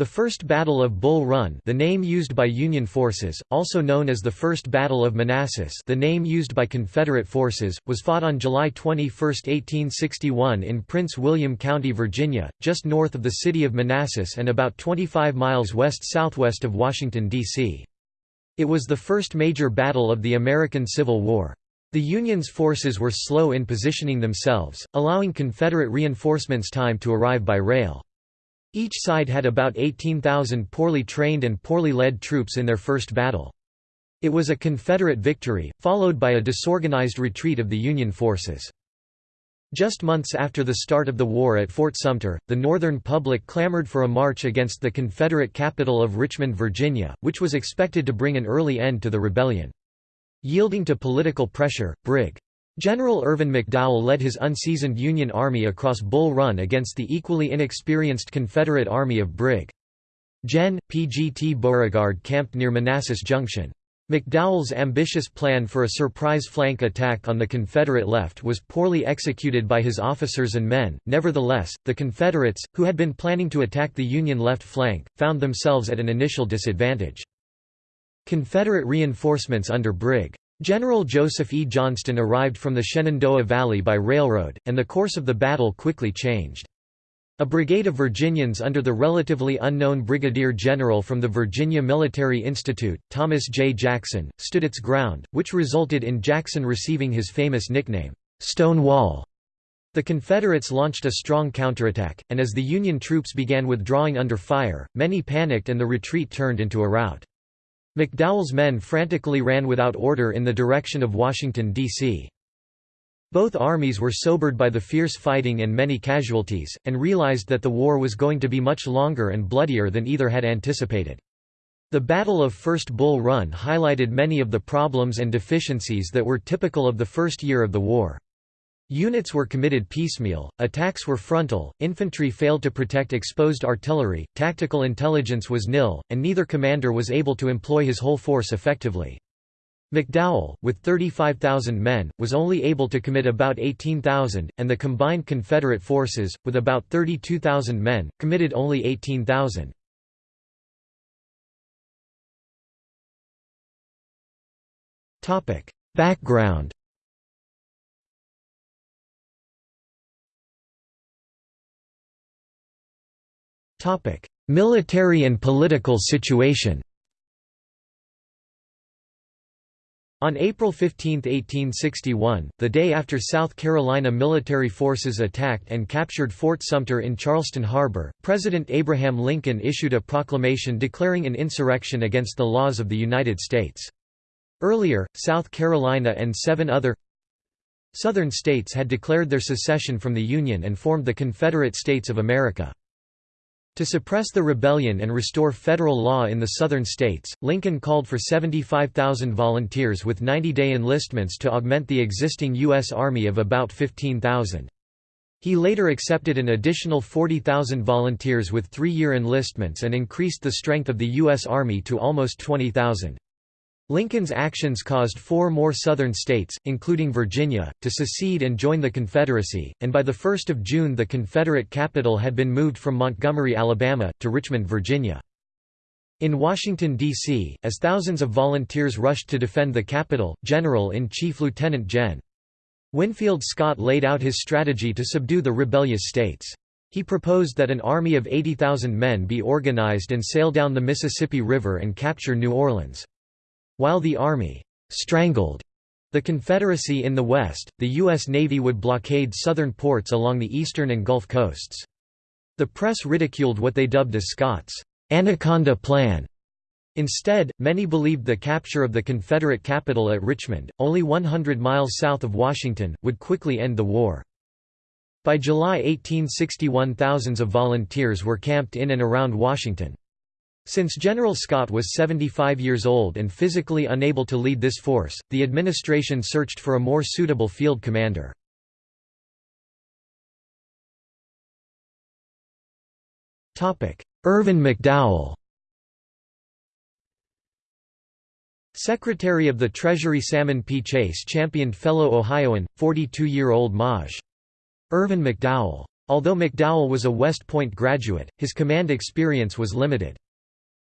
The First Battle of Bull Run the name used by Union forces, also known as the First Battle of Manassas the name used by Confederate forces, was fought on July 21, 1861 in Prince William County, Virginia, just north of the city of Manassas and about 25 miles west-southwest of Washington, D.C. It was the first major battle of the American Civil War. The Union's forces were slow in positioning themselves, allowing Confederate reinforcements time to arrive by rail. Each side had about 18,000 poorly trained and poorly led troops in their first battle. It was a Confederate victory, followed by a disorganized retreat of the Union forces. Just months after the start of the war at Fort Sumter, the Northern public clamored for a march against the Confederate capital of Richmond, Virginia, which was expected to bring an early end to the rebellion. Yielding to political pressure, Brig. General Irvin McDowell led his unseasoned Union Army across Bull Run against the equally inexperienced Confederate Army of Brig. Gen. P. G. T. Beauregard camped near Manassas Junction. McDowell's ambitious plan for a surprise flank attack on the Confederate left was poorly executed by his officers and men, nevertheless, the Confederates, who had been planning to attack the Union left flank, found themselves at an initial disadvantage. Confederate reinforcements under Brig. General Joseph E. Johnston arrived from the Shenandoah Valley by railroad, and the course of the battle quickly changed. A brigade of Virginians under the relatively unknown brigadier general from the Virginia Military Institute, Thomas J. Jackson, stood its ground, which resulted in Jackson receiving his famous nickname, Stonewall. The Confederates launched a strong counterattack, and as the Union troops began withdrawing under fire, many panicked and the retreat turned into a rout. McDowell's men frantically ran without order in the direction of Washington, D.C. Both armies were sobered by the fierce fighting and many casualties, and realized that the war was going to be much longer and bloodier than either had anticipated. The Battle of First Bull Run highlighted many of the problems and deficiencies that were typical of the first year of the war. Units were committed piecemeal, attacks were frontal, infantry failed to protect exposed artillery, tactical intelligence was nil, and neither commander was able to employ his whole force effectively. McDowell, with 35,000 men, was only able to commit about 18,000, and the combined Confederate forces, with about 32,000 men, committed only 18,000. Background Topic: Military and political situation. On April 15, 1861, the day after South Carolina military forces attacked and captured Fort Sumter in Charleston Harbor, President Abraham Lincoln issued a proclamation declaring an insurrection against the laws of the United States. Earlier, South Carolina and seven other Southern states had declared their secession from the Union and formed the Confederate States of America. To suppress the rebellion and restore federal law in the southern states, Lincoln called for 75,000 volunteers with 90-day enlistments to augment the existing U.S. Army of about 15,000. He later accepted an additional 40,000 volunteers with three-year enlistments and increased the strength of the U.S. Army to almost 20,000. Lincoln's actions caused four more Southern states, including Virginia, to secede and join the Confederacy, and by 1 June the Confederate capital had been moved from Montgomery, Alabama, to Richmond, Virginia. In Washington, D.C., as thousands of volunteers rushed to defend the capital, General-in-Chief Lieutenant Gen. Winfield Scott laid out his strategy to subdue the rebellious states. He proposed that an army of 80,000 men be organized and sail down the Mississippi River and capture New Orleans. While the Army «strangled» the Confederacy in the West, the U.S. Navy would blockade southern ports along the eastern and Gulf coasts. The press ridiculed what they dubbed as Scott's «Anaconda Plan». Instead, many believed the capture of the Confederate capital at Richmond, only 100 miles south of Washington, would quickly end the war. By July 1861 thousands of volunteers were camped in and around Washington. Since General Scott was 75 years old and physically unable to lead this force, the administration searched for a more suitable field commander. Irvin McDowell Secretary of the Treasury Salmon P. Chase championed fellow Ohioan, 42-year-old Maj. Irvin McDowell. Although McDowell was a West Point graduate, his command experience was limited.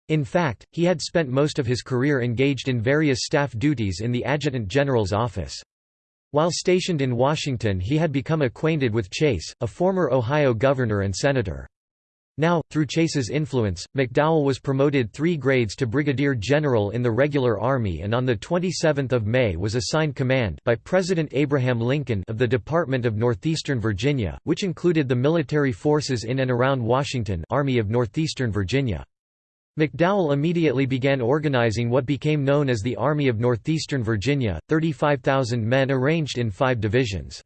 In fact, he had spent most of his career engaged in various staff duties in the Adjutant General's office. While stationed in Washington he had become acquainted with Chase, a former Ohio governor and senator. Now, through Chase's influence, McDowell was promoted three grades to brigadier general in the regular army and on 27 May was assigned command by President Abraham Lincoln of the Department of Northeastern Virginia, which included the military forces in and around Washington Army of Northeastern Virginia. McDowell immediately began organizing what became known as the Army of Northeastern Virginia, 35,000 men arranged in five divisions.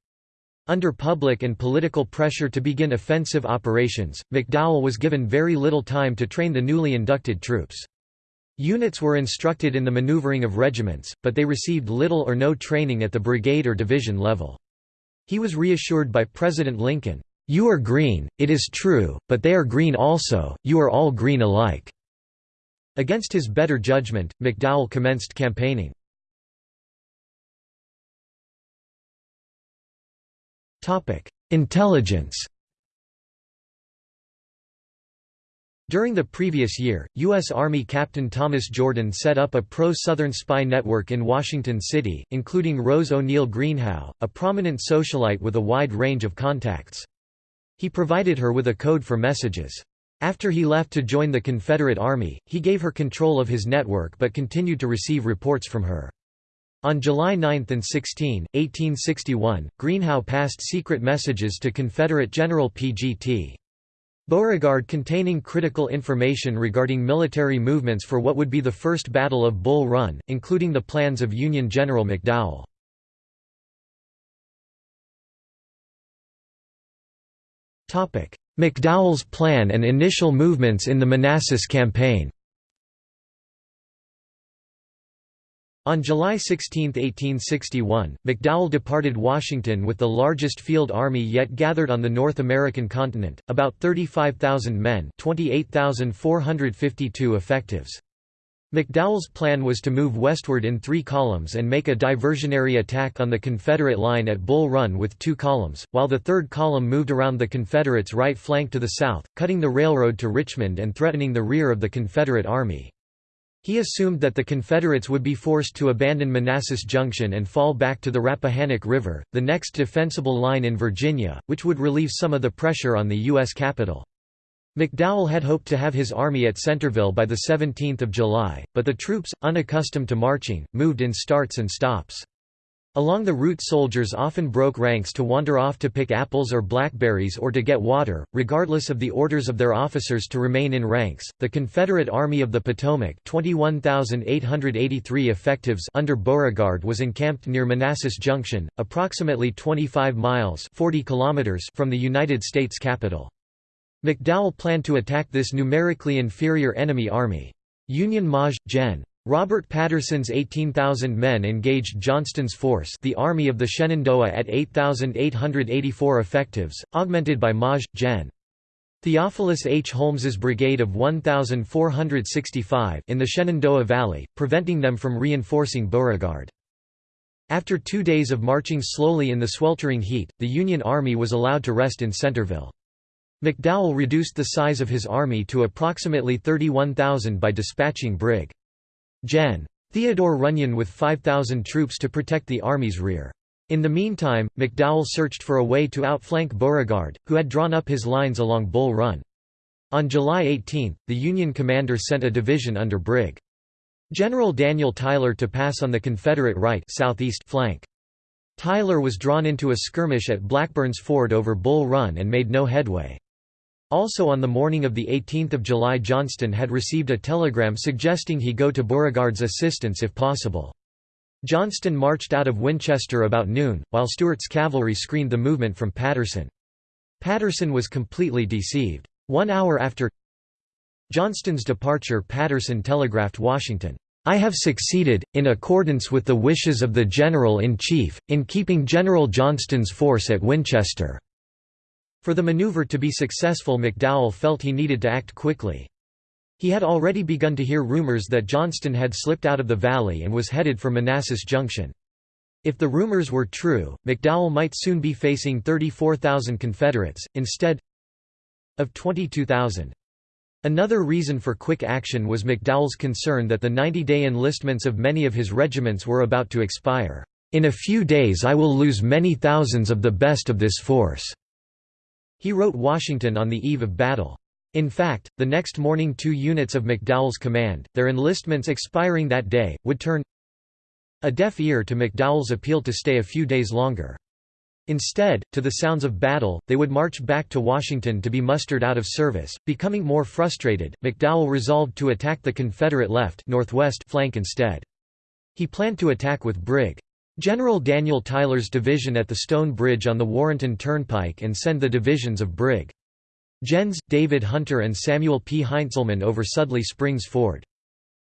Under public and political pressure to begin offensive operations, McDowell was given very little time to train the newly inducted troops. Units were instructed in the maneuvering of regiments, but they received little or no training at the brigade or division level. He was reassured by President Lincoln, "'You are green, it is true, but they are green also, you are all green alike." Against his better judgment, McDowell commenced campaigning. Intelligence During the previous year, U.S. Army Captain Thomas Jordan set up a pro-Southern spy network in Washington City, including Rose O'Neill Greenhow, a prominent socialite with a wide range of contacts. He provided her with a code for messages. After he left to join the Confederate Army, he gave her control of his network but continued to receive reports from her. On July 9 and 16, 1861, Greenhow passed secret messages to Confederate General P.G.T. Beauregard containing critical information regarding military movements for what would be the first Battle of Bull Run, including the plans of Union General McDowell. McDowell's plan and initial movements in the Manassas Campaign On July 16, 1861, McDowell departed Washington with the largest field army yet gathered on the North American continent, about 35,000 men 28,452 effectives. McDowell's plan was to move westward in three columns and make a diversionary attack on the Confederate line at Bull Run with two columns, while the third column moved around the Confederates' right flank to the south, cutting the railroad to Richmond and threatening the rear of the Confederate Army. He assumed that the Confederates would be forced to abandon Manassas Junction and fall back to the Rappahannock River, the next defensible line in Virginia, which would relieve some of the pressure on the U.S. capital. McDowell had hoped to have his army at Centreville by 17 July, but the troops, unaccustomed to marching, moved in starts and stops. Along the route soldiers often broke ranks to wander off to pick apples or blackberries or to get water, regardless of the orders of their officers to remain in ranks. The Confederate Army of the Potomac 21,883 effectives under Beauregard was encamped near Manassas Junction, approximately 25 miles 40 kilometers from the United States capital. McDowell planned to attack this numerically inferior enemy army. Union Maj. Gen. Robert Patterson's 18,000 men engaged Johnston's force the Army of the Shenandoah at 8,884 effectives, augmented by Maj. Gen. Theophilus H. Holmes's brigade of 1,465 in the Shenandoah Valley, preventing them from reinforcing Beauregard. After two days of marching slowly in the sweltering heat, the Union Army was allowed to rest in Centreville. McDowell reduced the size of his army to approximately 31,000 by dispatching Brig. Gen. Theodore Runyon with 5,000 troops to protect the army's rear. In the meantime, McDowell searched for a way to outflank Beauregard, who had drawn up his lines along Bull Run. On July 18, the Union commander sent a division under Brig. General Daniel Tyler to pass on the Confederate right southeast flank. Tyler was drawn into a skirmish at Blackburn's Ford over Bull Run and made no headway. Also on the morning of 18 July Johnston had received a telegram suggesting he go to Beauregard's assistance if possible. Johnston marched out of Winchester about noon, while Stuart's cavalry screened the movement from Patterson. Patterson was completely deceived. One hour after Johnston's departure Patterson telegraphed Washington, "'I have succeeded, in accordance with the wishes of the General-in-Chief, in keeping General Johnston's force at Winchester.' For the maneuver to be successful McDowell felt he needed to act quickly. He had already begun to hear rumors that Johnston had slipped out of the valley and was headed for Manassas Junction. If the rumors were true, McDowell might soon be facing 34,000 Confederates, instead of 22,000. Another reason for quick action was McDowell's concern that the 90-day enlistments of many of his regiments were about to expire. In a few days I will lose many thousands of the best of this force." He wrote Washington on the eve of battle. In fact, the next morning two units of McDowell's command, their enlistments expiring that day, would turn a deaf ear to McDowell's appeal to stay a few days longer. Instead, to the sounds of battle, they would march back to Washington to be mustered out of service. Becoming more frustrated, McDowell resolved to attack the Confederate left northwest flank instead. He planned to attack with Brig. General Daniel Tyler's division at the Stone Bridge on the Warrenton Turnpike and send the divisions of Brig. Gens, David Hunter and Samuel P. Heintzelman over Sudley Springs Ford.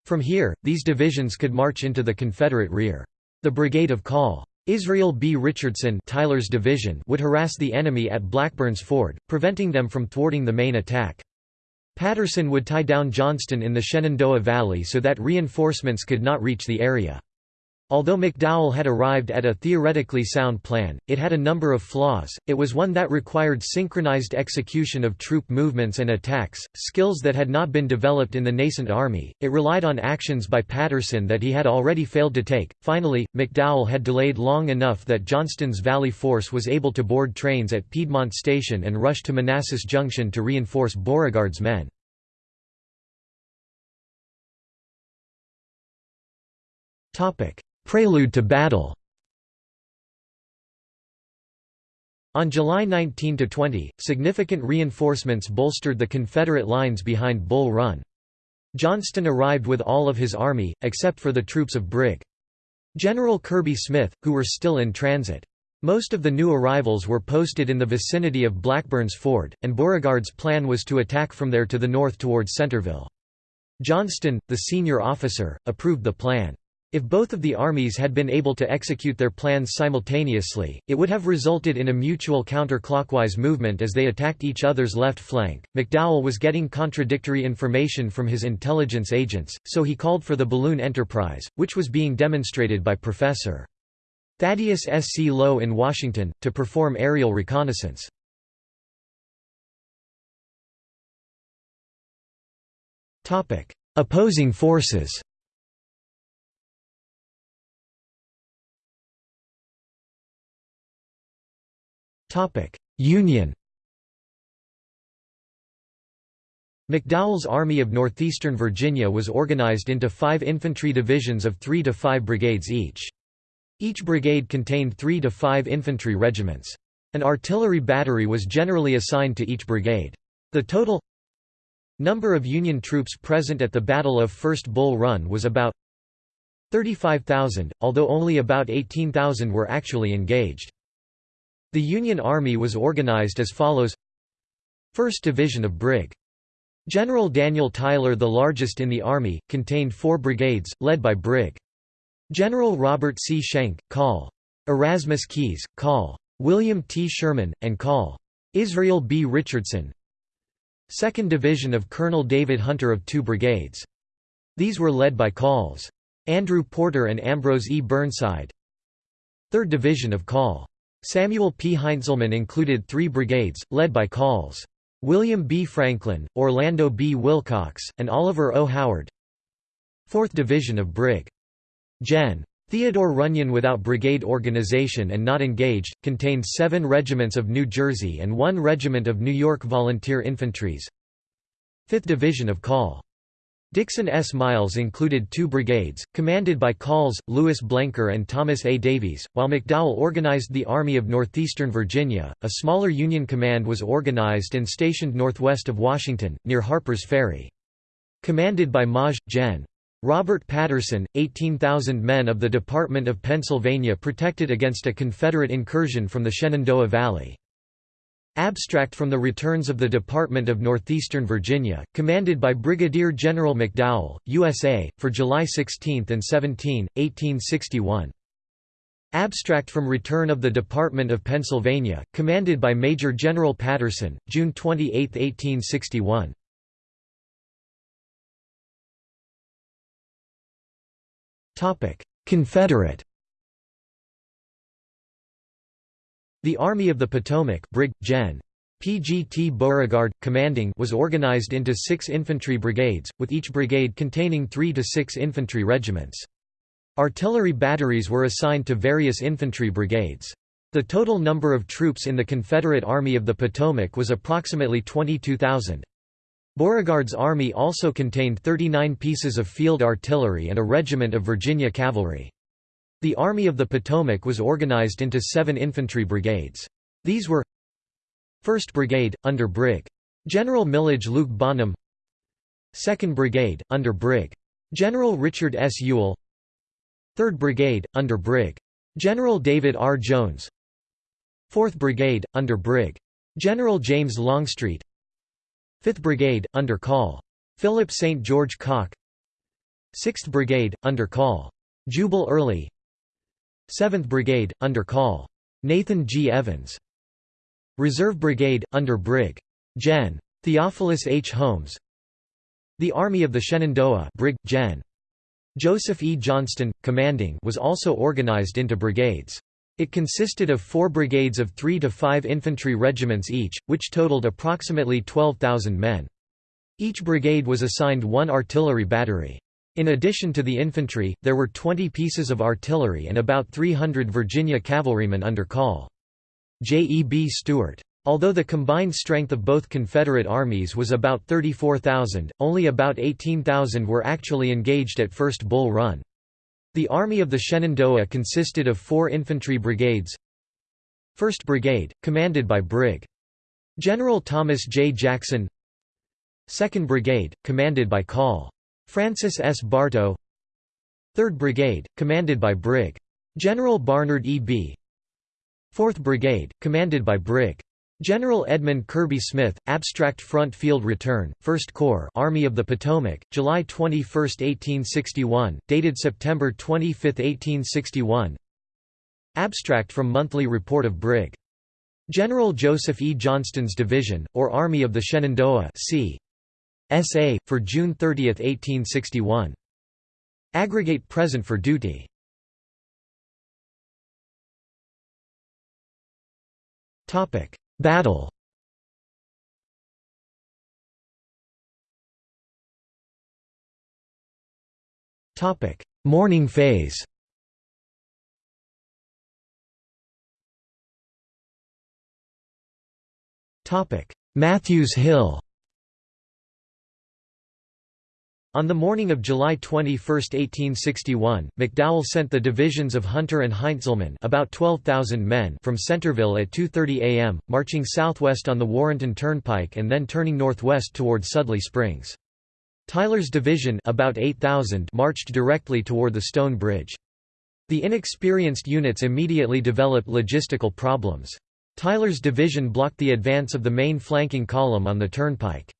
From here, these divisions could march into the Confederate rear. The Brigade of Call. Israel B. Richardson Tyler's division would harass the enemy at Blackburn's Ford, preventing them from thwarting the main attack. Patterson would tie down Johnston in the Shenandoah Valley so that reinforcements could not reach the area. Although McDowell had arrived at a theoretically sound plan, it had a number of flaws. It was one that required synchronized execution of troop movements and attacks, skills that had not been developed in the nascent army. It relied on actions by Patterson that he had already failed to take. Finally, McDowell had delayed long enough that Johnston's Valley force was able to board trains at Piedmont Station and rush to Manassas Junction to reinforce Beauregard's men. Topic: Prelude to battle On July 19–20, significant reinforcements bolstered the Confederate lines behind Bull Run. Johnston arrived with all of his army, except for the troops of Brig. General Kirby Smith, who were still in transit. Most of the new arrivals were posted in the vicinity of Blackburn's Ford, and Beauregard's plan was to attack from there to the north towards Centreville. Johnston, the senior officer, approved the plan. If both of the armies had been able to execute their plans simultaneously, it would have resulted in a mutual counterclockwise movement as they attacked each other's left flank. McDowell was getting contradictory information from his intelligence agents, so he called for the balloon enterprise, which was being demonstrated by Professor Thaddeus S. C. Lowe in Washington, to perform aerial reconnaissance. Opposing forces Union McDowell's Army of Northeastern Virginia was organized into five infantry divisions of three to five brigades each. Each brigade contained three to five infantry regiments. An artillery battery was generally assigned to each brigade. The total number of Union troops present at the Battle of First Bull Run was about 35,000, although only about 18,000 were actually engaged. The Union Army was organized as follows 1st Division of Brig. General Daniel Tyler the largest in the Army, contained four brigades, led by Brig. General Robert C. Schenck, Call. Erasmus Keyes, Call. William T. Sherman, and Call. Israel B. Richardson 2nd Division of Colonel David Hunter of two brigades. These were led by Calls. Andrew Porter and Ambrose E. Burnside 3rd Division of Call. Samuel P. Heintzelman included three brigades, led by Calls. William B. Franklin, Orlando B. Willcox, and Oliver O. Howard 4th Division of Brig. Gen. Theodore Runyon without brigade organization and not engaged, contained seven regiments of New Jersey and one regiment of New York Volunteer Infantries 5th Division of Call. Dixon S. Miles included two brigades, commanded by Calls, Lewis Blenker and Thomas A. Davies, while McDowell organized the Army of Northeastern Virginia. A smaller Union command was organized and stationed northwest of Washington, near Harper's Ferry. Commanded by Maj. Gen. Robert Patterson, 18,000 men of the Department of Pennsylvania protected against a Confederate incursion from the Shenandoah Valley. Abstract from the returns of the Department of Northeastern Virginia, commanded by Brigadier General McDowell, USA, for July 16 and 17, 1861. Abstract from Return of the Department of Pennsylvania, commanded by Major General Patterson, June 28, 1861. Confederate The Army of the Potomac Brig. Gen. PGT Beauregard, commanding was organized into six infantry brigades, with each brigade containing three to six infantry regiments. Artillery batteries were assigned to various infantry brigades. The total number of troops in the Confederate Army of the Potomac was approximately 22,000. Beauregard's army also contained 39 pieces of field artillery and a regiment of Virginia cavalry. The Army of the Potomac was organized into seven infantry brigades. These were 1st Brigade, under Brig. General Milledge Luke Bonham 2nd Brigade, under Brig. General Richard S. Ewell 3rd Brigade, under Brig. General David R. Jones 4th Brigade, under Brig. General James Longstreet 5th Brigade, under Col. Philip St. George Cocke 6th Brigade, under Col. Jubal Early 7th Brigade, under Col. Nathan G. Evans Reserve Brigade, under Brig. Gen. Theophilus H. Holmes The Army of the Shenandoah Brig. Gen. Joseph E. Johnston, commanding was also organized into brigades. It consisted of four brigades of three to five infantry regiments each, which totaled approximately 12,000 men. Each brigade was assigned one artillery battery. In addition to the infantry, there were 20 pieces of artillery and about 300 Virginia cavalrymen under call. J. E. B. Stuart. Although the combined strength of both Confederate armies was about 34,000, only about 18,000 were actually engaged at First Bull Run. The Army of the Shenandoah consisted of four infantry brigades 1st Brigade, commanded by Brig. General Thomas J. Jackson 2nd Brigade, commanded by Col. Francis S. Bartow 3rd Brigade, commanded by Brig. General Barnard E. Bee. 4th Brigade, commanded by Brig. General Edmund Kirby Smith, Abstract Front Field Return, 1st Corps Army of the Potomac, July 21, 1861, dated September 25, 1861 Abstract from Monthly Report of Brig. General Joseph E. Johnston's Division, or Army of the Shenandoah c. S.A., for June 30, 1861. Aggregate present for duty. Topic. Battle. Morning phase. Topic: Matthews Hill On the morning of July 21, 1861, McDowell sent the divisions of Hunter and Heintzelman about 12,000 men from Centreville at 2.30 am, marching southwest on the Warrenton Turnpike and then turning northwest toward Sudley Springs. Tyler's division about 8,000 marched directly toward the Stone Bridge. The inexperienced units immediately developed logistical problems. Tyler's division blocked the advance of the main flanking column on the turnpike.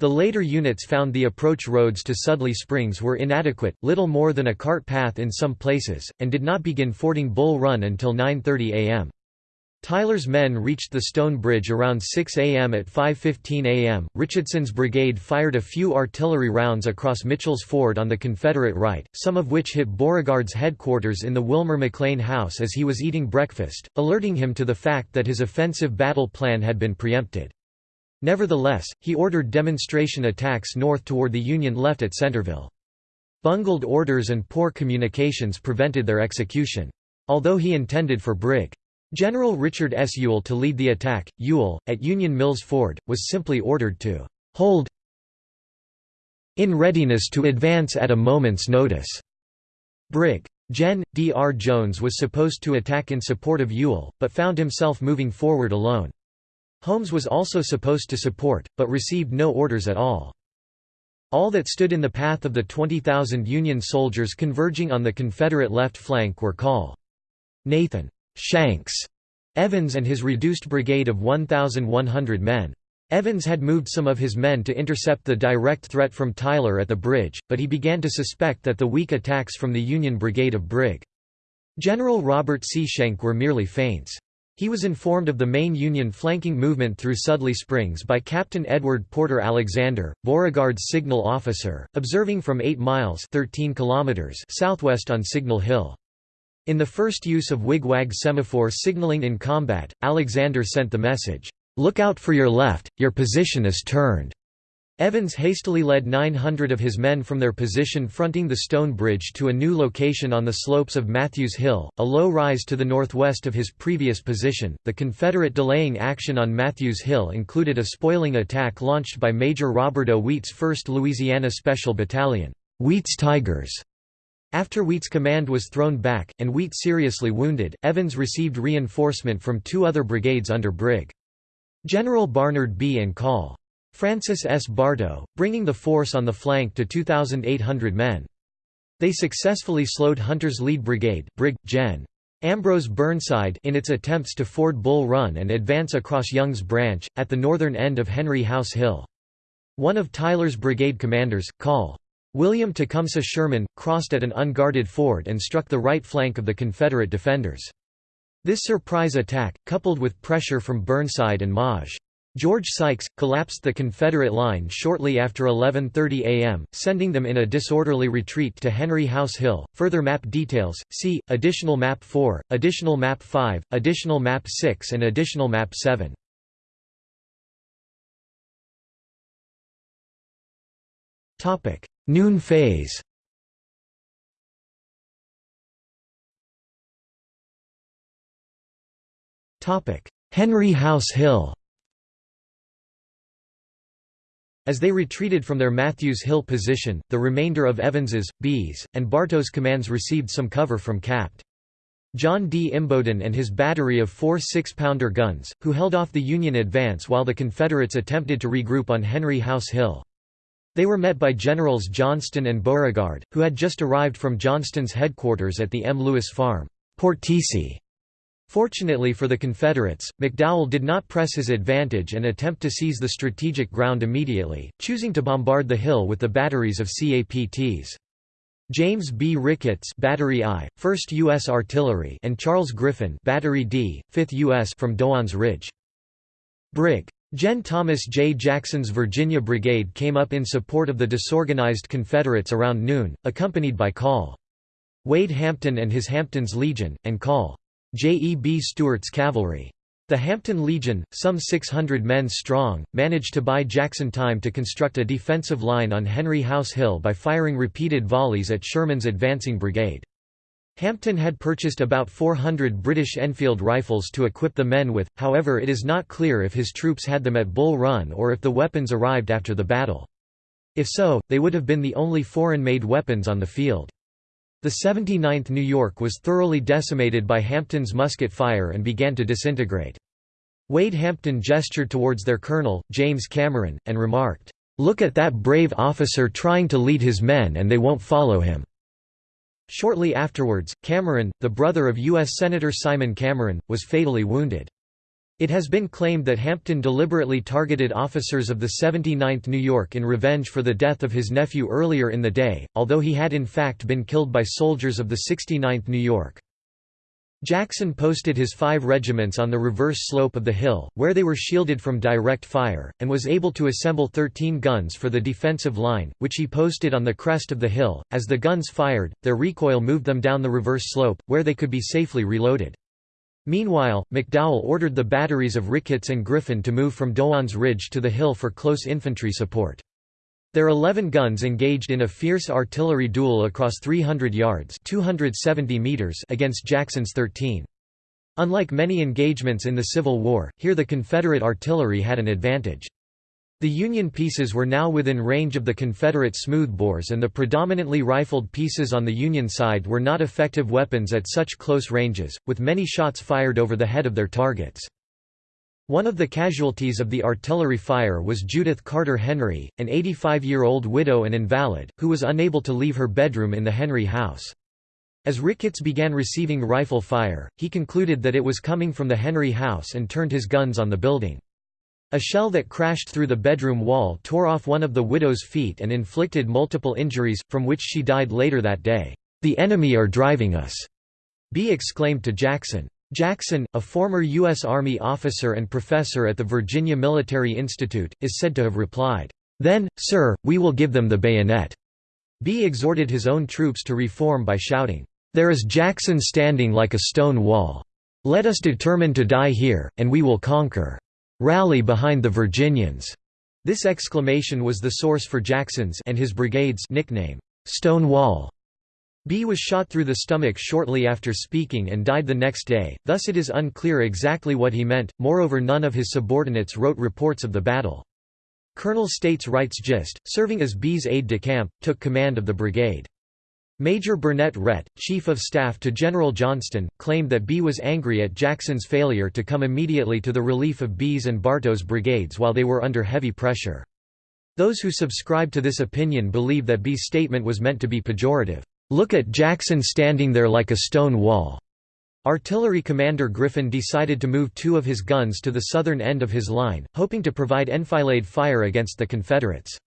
The later units found the approach roads to Sudley Springs were inadequate, little more than a cart path in some places, and did not begin fording Bull Run until 9.30 am. Tyler's men reached the Stone Bridge around 6 am at 5.15 am. Richardson's brigade fired a few artillery rounds across Mitchell's Ford on the Confederate right, some of which hit Beauregard's headquarters in the Wilmer McLean house as he was eating breakfast, alerting him to the fact that his offensive battle plan had been preempted. Nevertheless, he ordered demonstration attacks north toward the Union left at Centerville. Bungled orders and poor communications prevented their execution. Although he intended for Brig. General Richard S. Ewell to lead the attack, Ewell, at Union Mills Ford, was simply ordered to hold in readiness to advance at a moment's notice. Brig. Gen. D. R. Jones was supposed to attack in support of Ewell, but found himself moving forward alone. Holmes was also supposed to support, but received no orders at all. All that stood in the path of the 20,000 Union soldiers converging on the Confederate left flank were Col. Nathan Shanks Evans and his reduced brigade of 1,100 men. Evans had moved some of his men to intercept the direct threat from Tyler at the bridge, but he began to suspect that the weak attacks from the Union brigade of Brig. General Robert C. Schenck were merely feints. He was informed of the main Union flanking movement through Sudley Springs by Captain Edward Porter Alexander, Beauregard's signal officer, observing from 8 miles 13 kilometers southwest on Signal Hill. In the first use of wigwag semaphore signaling in combat, Alexander sent the message, "'Look out for your left, your position is turned'". Evans hastily led 900 of his men from their position fronting the stone bridge to a new location on the slopes of Matthews Hill, a low rise to the northwest of his previous position. The Confederate delaying action on Matthews Hill included a spoiling attack launched by Major Robert O. Wheat's 1st Louisiana Special Battalion, Wheat's Tigers. After Wheat's command was thrown back, and Wheat seriously wounded, Evans received reinforcement from two other brigades under Brig. General Barnard Bee. and Col. Francis S. Bartow, bringing the force on the flank to 2,800 men. They successfully slowed Hunter's lead brigade Brig. Gen. Ambrose Burnside in its attempts to ford Bull Run and advance across Young's Branch, at the northern end of Henry House Hill. One of Tyler's brigade commanders, Col. William Tecumseh Sherman, crossed at an unguarded ford and struck the right flank of the Confederate defenders. This surprise attack, coupled with pressure from Burnside and Maj. George Sykes, collapsed the Confederate line shortly after 11.30 am, sending them in a disorderly retreat to Henry House Hill. Further map details, see, Additional Map 4, Additional Map 5, Additional Map 6 and Additional Map 7. Noon phase Henry House Hill As they retreated from their Matthews Hill position, the remainder of Evans's, Bee's, and Bartow's commands received some cover from Capt. John D. Imboden and his battery of four six-pounder guns, who held off the Union advance while the Confederates attempted to regroup on Henry House Hill. They were met by Generals Johnston and Beauregard, who had just arrived from Johnston's headquarters at the M. Lewis Farm, Portici, Fortunately for the Confederates, McDowell did not press his advantage and attempt to seize the strategic ground immediately, choosing to bombard the hill with the batteries of CAPTs. James B. Ricketts Battery I, 1st U.S. Artillery and Charles Griffin Battery D, 5th U.S. from Dogan's Ridge. Brig. Gen. Thomas J. Jackson's Virginia Brigade came up in support of the disorganized Confederates around noon, accompanied by Col. Wade Hampton and his Hampton's Legion, and Col. J. E. B. Stuart's cavalry. The Hampton Legion, some 600 men strong, managed to buy Jackson time to construct a defensive line on Henry House Hill by firing repeated volleys at Sherman's advancing brigade. Hampton had purchased about 400 British Enfield rifles to equip the men with, however it is not clear if his troops had them at Bull Run or if the weapons arrived after the battle. If so, they would have been the only foreign-made weapons on the field. The 79th New York was thoroughly decimated by Hampton's musket fire and began to disintegrate. Wade Hampton gestured towards their colonel, James Cameron, and remarked, "'Look at that brave officer trying to lead his men and they won't follow him.'" Shortly afterwards, Cameron, the brother of U.S. Senator Simon Cameron, was fatally wounded. It has been claimed that Hampton deliberately targeted officers of the 79th New York in revenge for the death of his nephew earlier in the day, although he had in fact been killed by soldiers of the 69th New York. Jackson posted his five regiments on the reverse slope of the hill, where they were shielded from direct fire, and was able to assemble 13 guns for the defensive line, which he posted on the crest of the hill. As the guns fired, their recoil moved them down the reverse slope, where they could be safely reloaded. Meanwhile, McDowell ordered the batteries of Ricketts and Griffin to move from Dogan's Ridge to the hill for close infantry support. Their 11 guns engaged in a fierce artillery duel across 300 yards 270 meters against Jackson's 13. Unlike many engagements in the Civil War, here the Confederate artillery had an advantage. The Union pieces were now within range of the Confederate smoothbores and the predominantly rifled pieces on the Union side were not effective weapons at such close ranges, with many shots fired over the head of their targets. One of the casualties of the artillery fire was Judith Carter Henry, an 85-year-old widow and invalid, who was unable to leave her bedroom in the Henry house. As Ricketts began receiving rifle fire, he concluded that it was coming from the Henry house and turned his guns on the building. A shell that crashed through the bedroom wall tore off one of the widow's feet and inflicted multiple injuries, from which she died later that day. "'The enemy are driving us,' Bee exclaimed to Jackson. Jackson, a former U.S. Army officer and professor at the Virginia Military Institute, is said to have replied, "'Then, sir, we will give them the bayonet.'" Bee exhorted his own troops to reform by shouting, "'There is Jackson standing like a stone wall. Let us determine to die here, and we will conquer. Rally behind the Virginians." This exclamation was the source for Jackson's and his brigade's nickname, "'Stonewall'. Bee was shot through the stomach shortly after speaking and died the next day, thus it is unclear exactly what he meant, moreover none of his subordinates wrote reports of the battle. Colonel States Rights Gist, serving as Bee's aide-de-camp, took command of the brigade. Major Burnett Rhett, Chief of Staff to General Johnston, claimed that Bee was angry at Jackson's failure to come immediately to the relief of Bee's and Bartow's brigades while they were under heavy pressure. Those who subscribe to this opinion believe that Bee's statement was meant to be pejorative. Look at Jackson standing there like a stone wall. Artillery commander Griffin decided to move two of his guns to the southern end of his line, hoping to provide enfilade fire against the Confederates.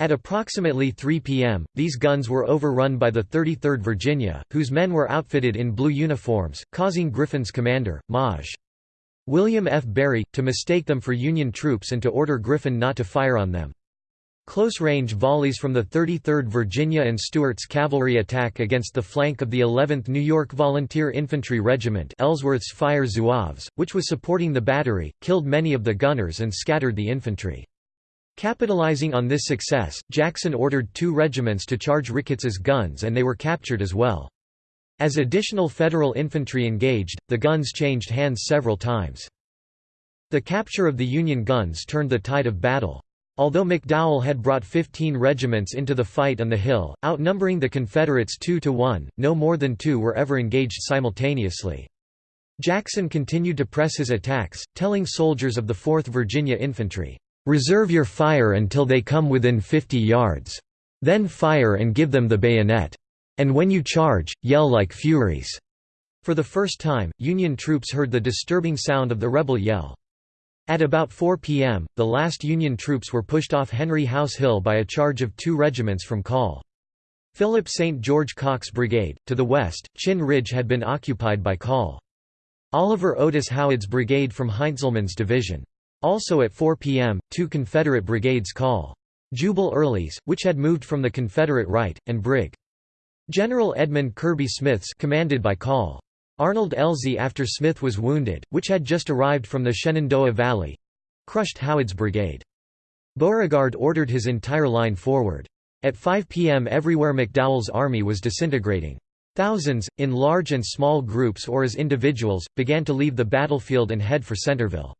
At approximately 3 p.m., these guns were overrun by the 33rd Virginia, whose men were outfitted in blue uniforms, causing Griffin's commander, Maj. William F. Berry, to mistake them for Union troops and to order Griffin not to fire on them. Close-range volleys from the 33rd Virginia and Stuart's cavalry attack against the flank of the 11th New York Volunteer Infantry Regiment Ellsworth's Fire Zouaves, which was supporting the battery, killed many of the gunners and scattered the infantry. Capitalizing on this success, Jackson ordered two regiments to charge Ricketts's guns and they were captured as well. As additional Federal infantry engaged, the guns changed hands several times. The capture of the Union guns turned the tide of battle. Although McDowell had brought 15 regiments into the fight on the Hill, outnumbering the Confederates 2 to 1, no more than two were ever engaged simultaneously. Jackson continued to press his attacks, telling soldiers of the 4th Virginia Infantry, "'Reserve your fire until they come within 50 yards. Then fire and give them the bayonet. And when you charge, yell like furies." For the first time, Union troops heard the disturbing sound of the rebel yell. At about 4 p.m., the last Union troops were pushed off Henry House Hill by a charge of two regiments from Call. Philip St. George Cocke's brigade, to the west, Chinn Ridge had been occupied by Call. Oliver Otis Howard's brigade from Heintzelman's division. Also at 4 p.m., two Confederate brigades Call. Jubal Early's, which had moved from the Confederate right, and Brig. General Edmund Kirby Smith's commanded by Call. Arnold Elzey after Smith was wounded, which had just arrived from the Shenandoah Valley—crushed Howard's brigade. Beauregard ordered his entire line forward. At 5 p.m. everywhere McDowell's army was disintegrating. Thousands, in large and small groups or as individuals, began to leave the battlefield and head for Centreville.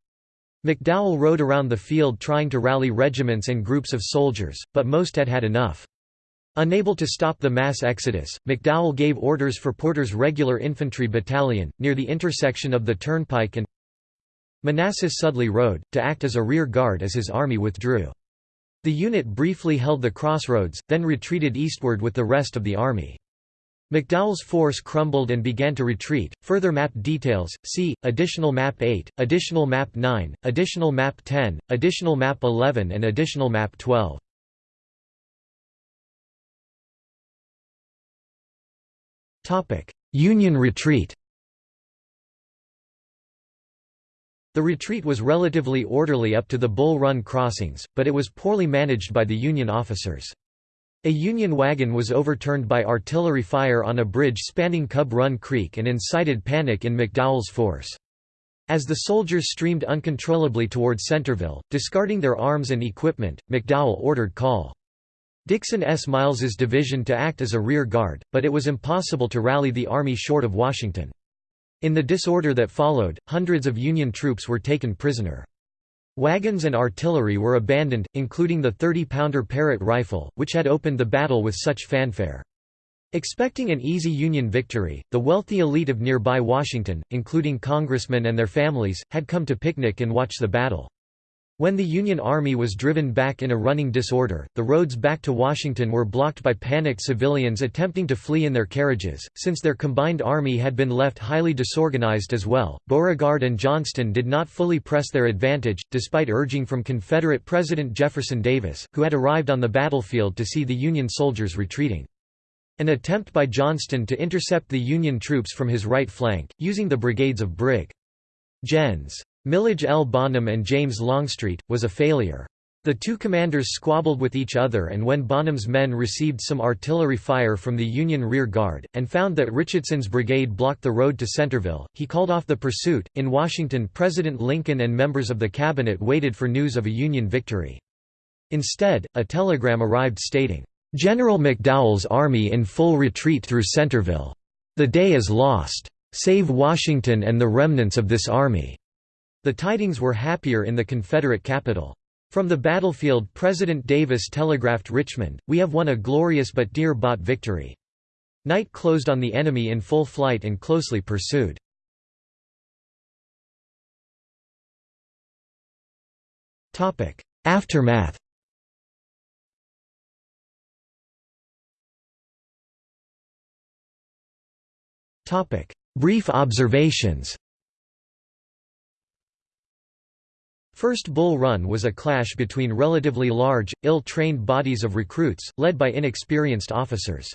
McDowell rode around the field trying to rally regiments and groups of soldiers, but most had had enough. Unable to stop the mass exodus, McDowell gave orders for Porter's regular infantry battalion, near the intersection of the Turnpike and Manassas Sudley Road, to act as a rear guard as his army withdrew. The unit briefly held the crossroads, then retreated eastward with the rest of the army. McDowell's force crumbled and began to retreat. Further map details see Additional Map 8, Additional Map 9, Additional Map 10, Additional Map 11 and Additional Map 12. Union retreat The retreat was relatively orderly up to the Bull Run crossings, but it was poorly managed by the Union officers. A Union wagon was overturned by artillery fire on a bridge spanning Cub Run Creek and incited panic in McDowell's force. As the soldiers streamed uncontrollably toward Centreville, discarding their arms and equipment, McDowell ordered call. Dixon S. Miles's division to act as a rear guard, but it was impossible to rally the army short of Washington. In the disorder that followed, hundreds of Union troops were taken prisoner. Wagons and artillery were abandoned, including the 30-pounder Parrott rifle, which had opened the battle with such fanfare. Expecting an easy Union victory, the wealthy elite of nearby Washington, including congressmen and their families, had come to picnic and watch the battle. When the Union Army was driven back in a running disorder, the roads back to Washington were blocked by panicked civilians attempting to flee in their carriages. Since their combined army had been left highly disorganized as well, Beauregard and Johnston did not fully press their advantage, despite urging from Confederate President Jefferson Davis, who had arrived on the battlefield to see the Union soldiers retreating. An attempt by Johnston to intercept the Union troops from his right flank, using the brigades of Brig. Gens. Milledge L. Bonham and James Longstreet, was a failure. The two commanders squabbled with each other and when Bonham's men received some artillery fire from the Union rear guard, and found that Richardson's brigade blocked the road to Centerville, he called off the pursuit. In Washington President Lincoln and members of the cabinet waited for news of a Union victory. Instead, a telegram arrived stating, "'General McDowell's army in full retreat through Centerville. The day is lost. Save Washington and the remnants of this army." The tidings were happier in the Confederate capital. From the battlefield President Davis telegraphed Richmond, We have won a glorious but dear-bought victory. Night closed on the enemy in full flight and closely pursued. Aftermath Brief observations First Bull Run was a clash between relatively large, ill-trained bodies of recruits, led by inexperienced officers.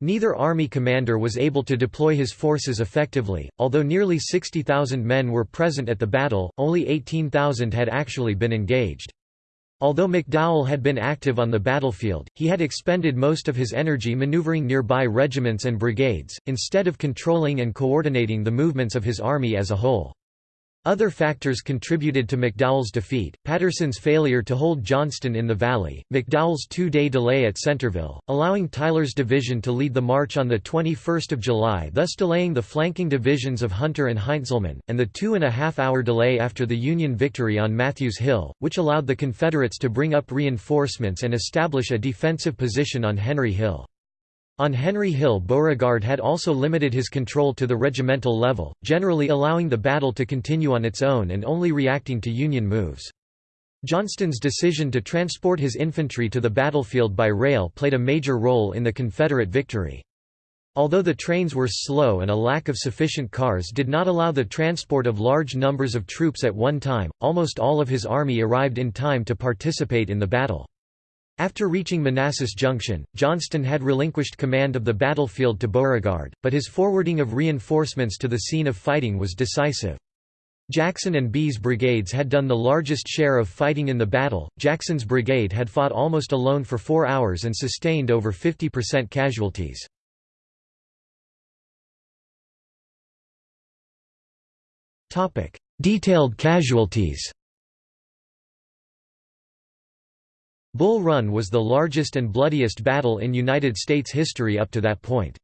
Neither army commander was able to deploy his forces effectively, although nearly 60,000 men were present at the battle, only 18,000 had actually been engaged. Although McDowell had been active on the battlefield, he had expended most of his energy maneuvering nearby regiments and brigades, instead of controlling and coordinating the movements of his army as a whole. Other factors contributed to McDowell's defeat, Patterson's failure to hold Johnston in the Valley, McDowell's two-day delay at Centreville, allowing Tyler's division to lead the march on 21 July thus delaying the flanking divisions of Hunter and Heintzelman, and the two-and-a-half-hour delay after the Union victory on Matthews Hill, which allowed the Confederates to bring up reinforcements and establish a defensive position on Henry Hill. On Henry Hill Beauregard had also limited his control to the regimental level, generally allowing the battle to continue on its own and only reacting to Union moves. Johnston's decision to transport his infantry to the battlefield by rail played a major role in the Confederate victory. Although the trains were slow and a lack of sufficient cars did not allow the transport of large numbers of troops at one time, almost all of his army arrived in time to participate in the battle. After reaching Manassas Junction, Johnston had relinquished command of the battlefield to Beauregard, but his forwarding of reinforcements to the scene of fighting was decisive. Jackson and Bee's brigades had done the largest share of fighting in the battle. Jackson's brigade had fought almost alone for four hours and sustained over 50% casualties. Detailed casualties Bull Run was the largest and bloodiest battle in United States history up to that point.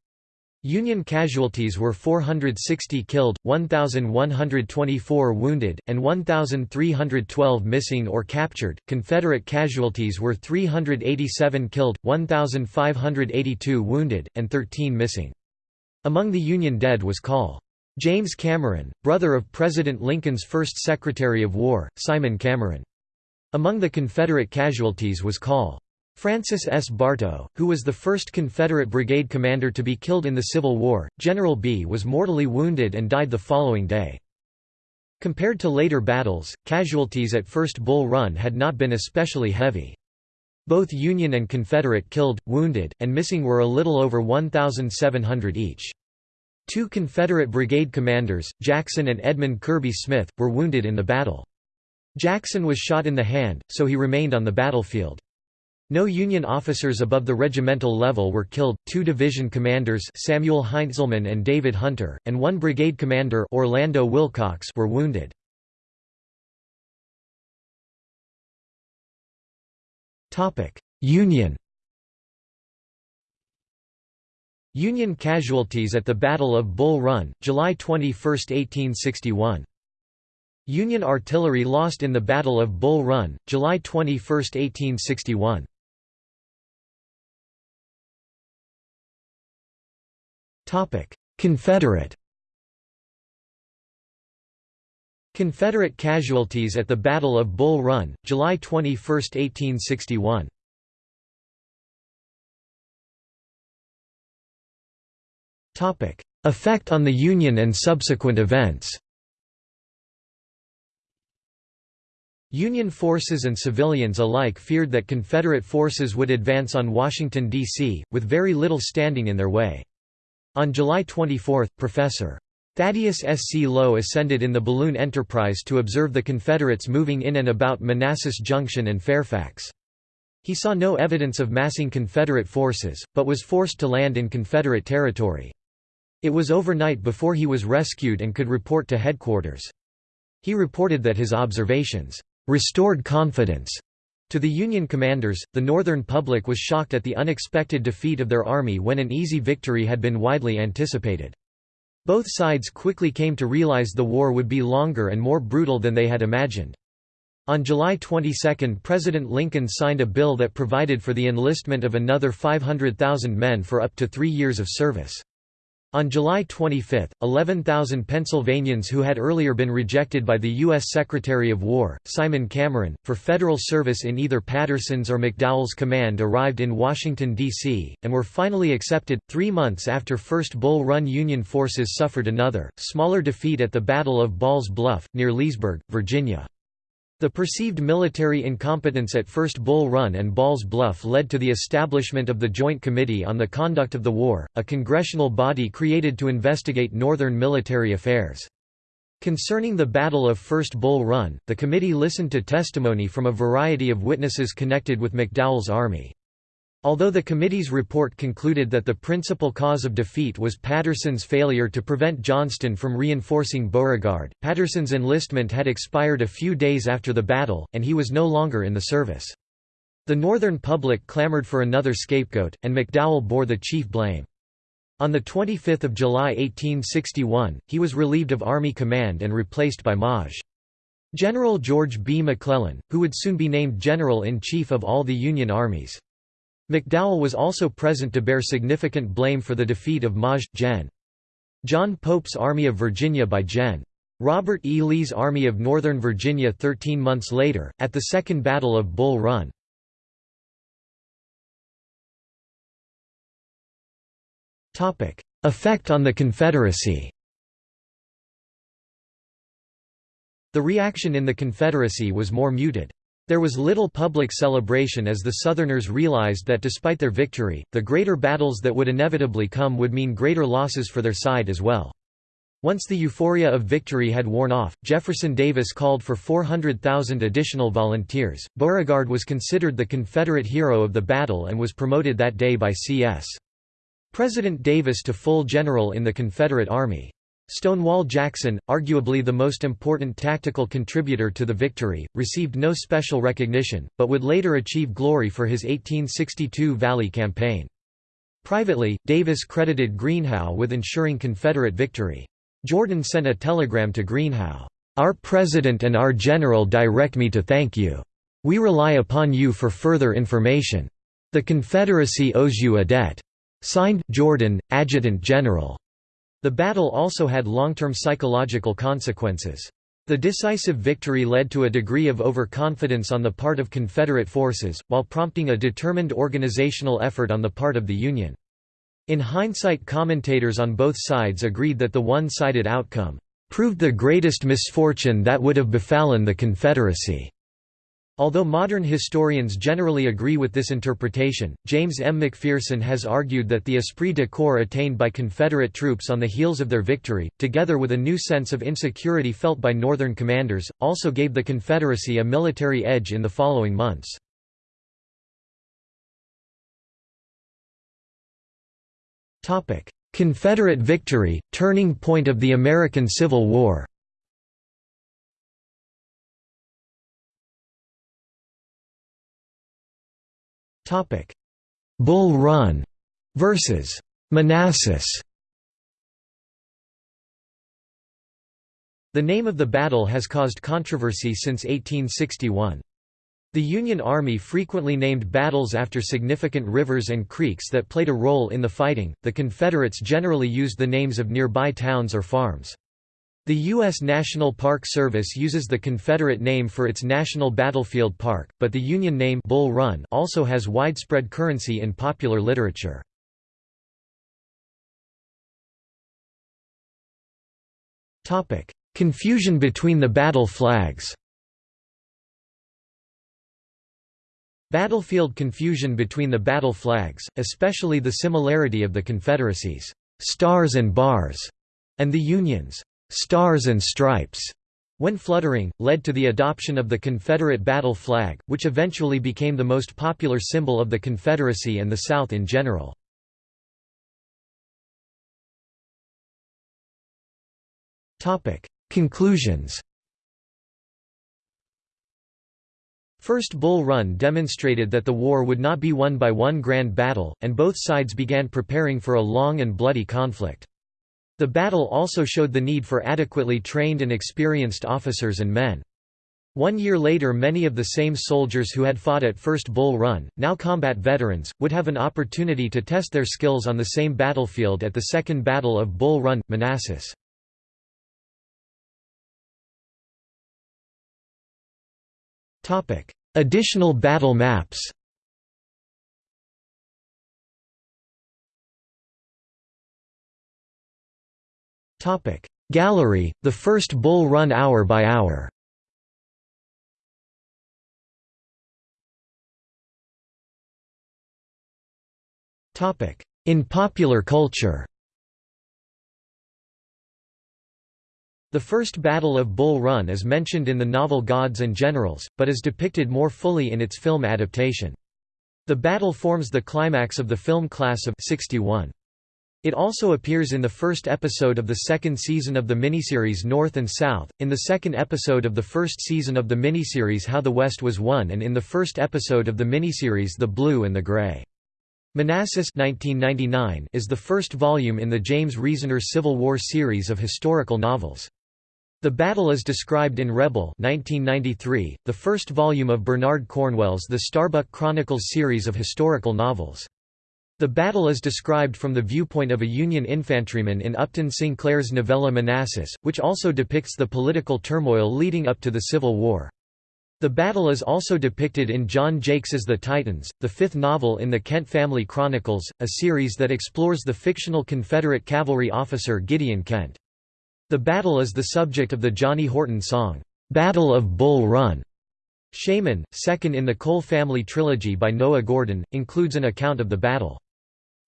Union casualties were 460 killed, 1,124 wounded, and 1,312 missing or captured. Confederate casualties were 387 killed, 1,582 wounded, and 13 missing. Among the Union dead was Col. James Cameron, brother of President Lincoln's first Secretary of War, Simon Cameron. Among the Confederate casualties was Col. Francis S. Bartow, who was the first Confederate brigade commander to be killed in the Civil War. General Bee was mortally wounded and died the following day. Compared to later battles, casualties at First Bull Run had not been especially heavy. Both Union and Confederate killed, wounded, and missing were a little over 1,700 each. Two Confederate brigade commanders, Jackson and Edmund Kirby Smith, were wounded in the battle. Jackson was shot in the hand, so he remained on the battlefield. No Union officers above the regimental level were killed, two division commanders Samuel Heintzelman and David Hunter, and one brigade commander Orlando Willcox were wounded. Union Union casualties at the Battle of Bull Run, July 21, 1861 Union artillery lost in the Battle of Bull Run, July 21, 1861. Confederate Confederate casualties at the Battle of Bull Run, July 21, 1861. Effect on the Union and subsequent events Union forces and civilians alike feared that Confederate forces would advance on Washington, D.C., with very little standing in their way. On July 24, Professor. Thaddeus S. C. Lowe ascended in the balloon Enterprise to observe the Confederates moving in and about Manassas Junction and Fairfax. He saw no evidence of massing Confederate forces, but was forced to land in Confederate territory. It was overnight before he was rescued and could report to headquarters. He reported that his observations restored confidence to the Union commanders. The Northern public was shocked at the unexpected defeat of their army when an easy victory had been widely anticipated. Both sides quickly came to realize the war would be longer and more brutal than they had imagined. On July 22 President Lincoln signed a bill that provided for the enlistment of another 500,000 men for up to three years of service. On July 25, 11,000 Pennsylvanians who had earlier been rejected by the U.S. Secretary of War, Simon Cameron, for federal service in either Patterson's or McDowell's command arrived in Washington, D.C., and were finally accepted. Three months after First Bull Run Union forces suffered another, smaller defeat at the Battle of Ball's Bluff, near Leesburg, Virginia. The perceived military incompetence at First Bull Run and Ball's Bluff led to the establishment of the Joint Committee on the Conduct of the War, a congressional body created to investigate Northern military affairs. Concerning the Battle of First Bull Run, the committee listened to testimony from a variety of witnesses connected with McDowell's army. Although the committee's report concluded that the principal cause of defeat was Patterson's failure to prevent Johnston from reinforcing Beauregard, Patterson's enlistment had expired a few days after the battle, and he was no longer in the service. The Northern public clamored for another scapegoat, and McDowell bore the chief blame. On 25 July 1861, he was relieved of Army command and replaced by Maj. General George B. McClellan, who would soon be named General-in-Chief of all the Union armies. McDowell was also present to bear significant blame for the defeat of Maj. Gen. John Pope's Army of Virginia by Gen. Robert E. Lee's Army of Northern Virginia 13 months later, at the Second Battle of Bull Run. Effect on the Confederacy The reaction in the Confederacy was more muted. There was little public celebration as the Southerners realized that despite their victory, the greater battles that would inevitably come would mean greater losses for their side as well. Once the euphoria of victory had worn off, Jefferson Davis called for 400,000 additional volunteers. Beauregard was considered the Confederate hero of the battle and was promoted that day by C.S. President Davis to full general in the Confederate Army. Stonewall Jackson, arguably the most important tactical contributor to the victory, received no special recognition, but would later achieve glory for his 1862 Valley Campaign. Privately, Davis credited Greenhow with ensuring Confederate victory. Jordan sent a telegram to Greenhow, "'Our President and our General direct me to thank you. We rely upon you for further information. The Confederacy owes you a debt. Signed, Jordan, Adjutant General." The battle also had long-term psychological consequences. The decisive victory led to a degree of overconfidence on the part of Confederate forces, while prompting a determined organizational effort on the part of the Union. In hindsight commentators on both sides agreed that the one-sided outcome, "...proved the greatest misfortune that would have befallen the Confederacy." Although modern historians generally agree with this interpretation, James M. McPherson has argued that the esprit de corps attained by Confederate troops on the heels of their victory, together with a new sense of insecurity felt by Northern commanders, also gave the Confederacy a military edge in the following months. Confederate victory, turning point of the American Civil War Bull Run versus Manassas. The name of the battle has caused controversy since 1861. The Union Army frequently named battles after significant rivers and creeks that played a role in the fighting, the Confederates generally used the names of nearby towns or farms. The U.S. National Park Service uses the Confederate name for its National Battlefield Park, but the Union name Bull Run also has widespread currency in popular literature. Confusion between the battle flags Battlefield confusion between the battle flags, especially the similarity of the Confederacy's stars and bars and the Union's "'Stars and Stripes' when fluttering, led to the adoption of the Confederate battle flag, which eventually became the most popular symbol of the Confederacy and the South in general. Conclusions First Bull Run demonstrated that the war would not be won by one grand battle, and both sides began preparing for a long and bloody conflict. The battle also showed the need for adequately trained and experienced officers and men. One year later many of the same soldiers who had fought at First Bull Run, now combat veterans, would have an opportunity to test their skills on the same battlefield at the Second Battle of Bull Run, Manassas. Additional battle maps Topic Gallery, the first Bull Run hour by hour. Topic In popular culture. The first Battle of Bull Run is mentioned in the novel Gods and Generals, but is depicted more fully in its film adaptation. The battle forms the climax of the film Class of 61. It also appears in the first episode of the second season of the miniseries North and South, in the second episode of the first season of the miniseries How the West Was Won and in the first episode of the miniseries The Blue and the Gray. Manassas 1999 is the first volume in the James Reasoner Civil War series of historical novels. The battle is described in Rebel 1993, the first volume of Bernard Cornwell's The Starbuck Chronicles series of historical novels. The battle is described from the viewpoint of a Union infantryman in Upton Sinclair's novella Manassas, which also depicts the political turmoil leading up to the Civil War. The battle is also depicted in John Jakes's The Titans, the fifth novel in the Kent Family Chronicles, a series that explores the fictional Confederate cavalry officer Gideon Kent. The battle is the subject of the Johnny Horton song, "'Battle of Bull Run'". Shaman, second in the Cole family trilogy by Noah Gordon, includes an account of the battle.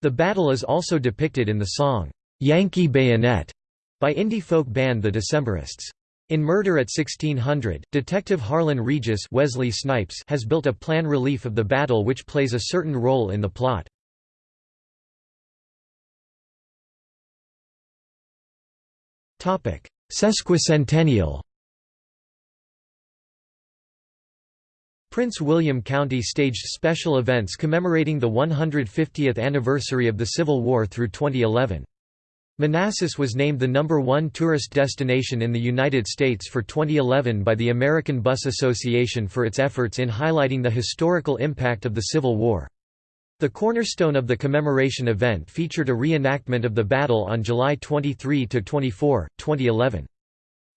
The battle is also depicted in the song, "'Yankee Bayonet' by indie folk band The Decemberists. In Murder at 1600, Detective Harlan Regis Wesley Snipes has built a plan relief of the battle which plays a certain role in the plot. Sesquicentennial Prince William County staged special events commemorating the 150th anniversary of the Civil War through 2011. Manassas was named the number one tourist destination in the United States for 2011 by the American Bus Association for its efforts in highlighting the historical impact of the Civil War. The cornerstone of the commemoration event featured a reenactment of the battle on July 23–24, 2011.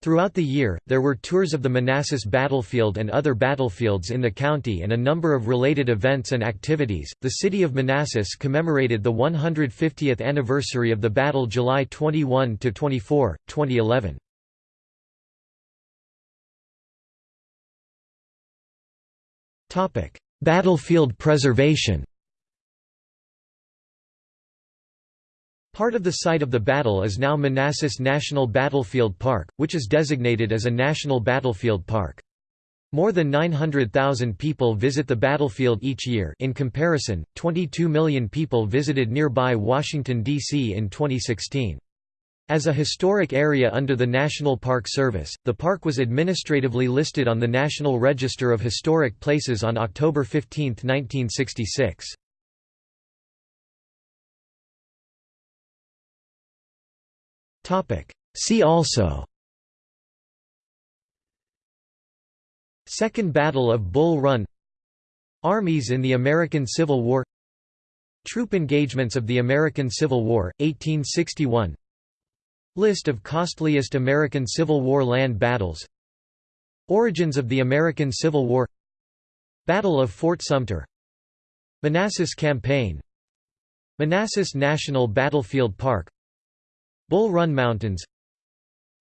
Throughout the year, there were tours of the Manassas battlefield and other battlefields in the county and a number of related events and activities. The city of Manassas commemorated the 150th anniversary of the battle July 21 to 24, 2011. Topic: Battlefield preservation. Part of the site of the battle is now Manassas National Battlefield Park, which is designated as a National Battlefield Park. More than 900,000 people visit the battlefield each year in comparison, 22 million people visited nearby Washington, D.C. in 2016. As a historic area under the National Park Service, the park was administratively listed on the National Register of Historic Places on October 15, 1966. See also. Second Battle of Bull Run. Armies in the American Civil War. Troop engagements of the American Civil War, 1861 List of costliest American Civil War land battles. Origins of the American Civil War. Battle of Fort Sumter. Manassas Campaign. Manassas National Battlefield Park Bull Run Mountains.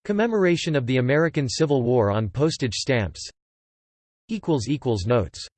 Commemoration of the American Civil War on postage stamps. Notes